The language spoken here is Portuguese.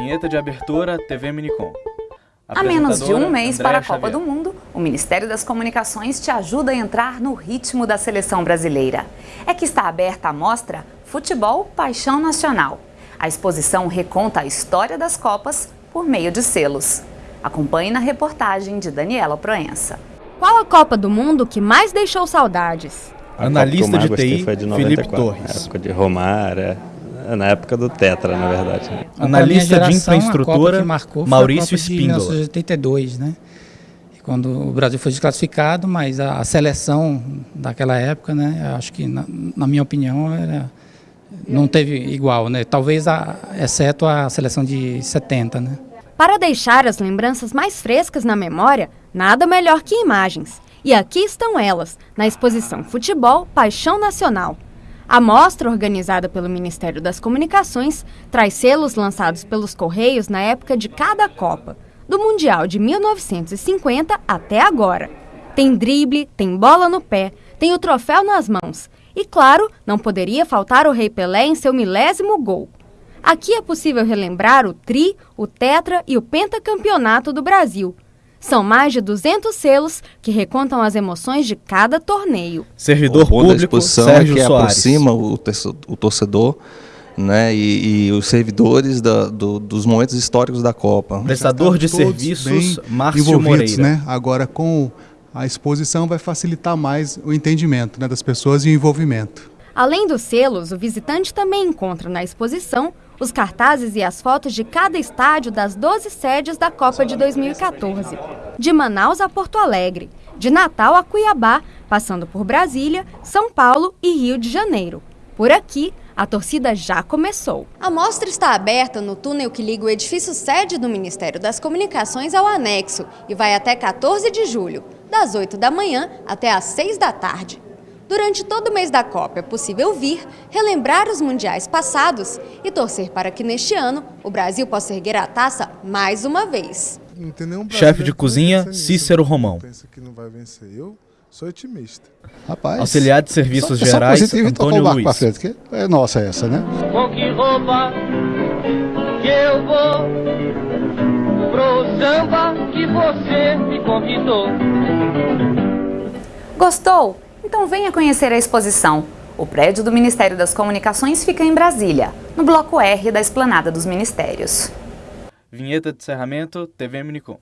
Vinheta de abertura, TV Minicom. A menos de um mês Andréa para a Copa Xavier. do Mundo, o Ministério das Comunicações te ajuda a entrar no ritmo da seleção brasileira. É que está aberta a mostra Futebol Paixão Nacional. A exposição reconta a história das Copas por meio de selos. Acompanhe na reportagem de Daniela Proença. Qual a Copa do Mundo que mais deixou saudades? A Analista de gostei TI, foi de Felipe 94, Torres. Na época de Romário, é, na época do Tetra, na verdade. Analista de minha geração, a infraestrutura, Maurício a Copa de Espíndola. 1982, né? Quando o Brasil foi desclassificado, mas a, a seleção daquela época, né? Acho que, na, na minha opinião, era, não teve igual, né? Talvez, a, exceto a seleção de 70, né? Para deixar as lembranças mais frescas na memória, nada melhor que imagens. E aqui estão elas, na exposição Futebol Paixão Nacional. A mostra, organizada pelo Ministério das Comunicações, traz selos lançados pelos Correios na época de cada Copa, do Mundial de 1950 até agora. Tem drible, tem bola no pé, tem o troféu nas mãos. E claro, não poderia faltar o Rei Pelé em seu milésimo gol. Aqui é possível relembrar o tri, o tetra e o pentacampeonato do Brasil. São mais de 200 selos que recontam as emoções de cada torneio. Servidor o bom da público, exposição Sérgio é que Soares. aproxima o, o torcedor né, e, e os servidores da- do- dos momentos históricos da Copa. Prestador de serviços, Márcio Moreira. né? Agora com a exposição vai facilitar mais o entendimento né, das pessoas e o envolvimento. Além dos selos, o visitante também encontra na exposição os cartazes e as fotos de cada estádio das 12 sedes da Copa de 2014. De Manaus a Porto Alegre, de Natal a Cuiabá, passando por Brasília, São Paulo e Rio de Janeiro. Por aqui, a torcida já começou. A mostra está aberta no túnel que liga o edifício sede do Ministério das Comunicações ao anexo e vai até 14 de julho, das 8 da manhã até às 6 da tarde. Durante todo o mês da Copa é possível vir, relembrar os mundiais passados e torcer para que neste ano o Brasil possa erguer a taça mais uma vez. Chefe de cozinha, Cícero? Romão. Pensa que não vai vencer. Eu sou otimista. Rapaz. Auxiliar de Serviços só, Gerais, só positivo e Antônio o barco Luiz. pra frente, que é nossa essa, né? Com que roupa que eu vou pro samba que você me convidou? Gostou? Então venha conhecer a exposição. O prédio do Ministério das Comunicações fica em Brasília, no bloco R da Esplanada dos Ministérios. Vinheta de encerramento, TV Minicom.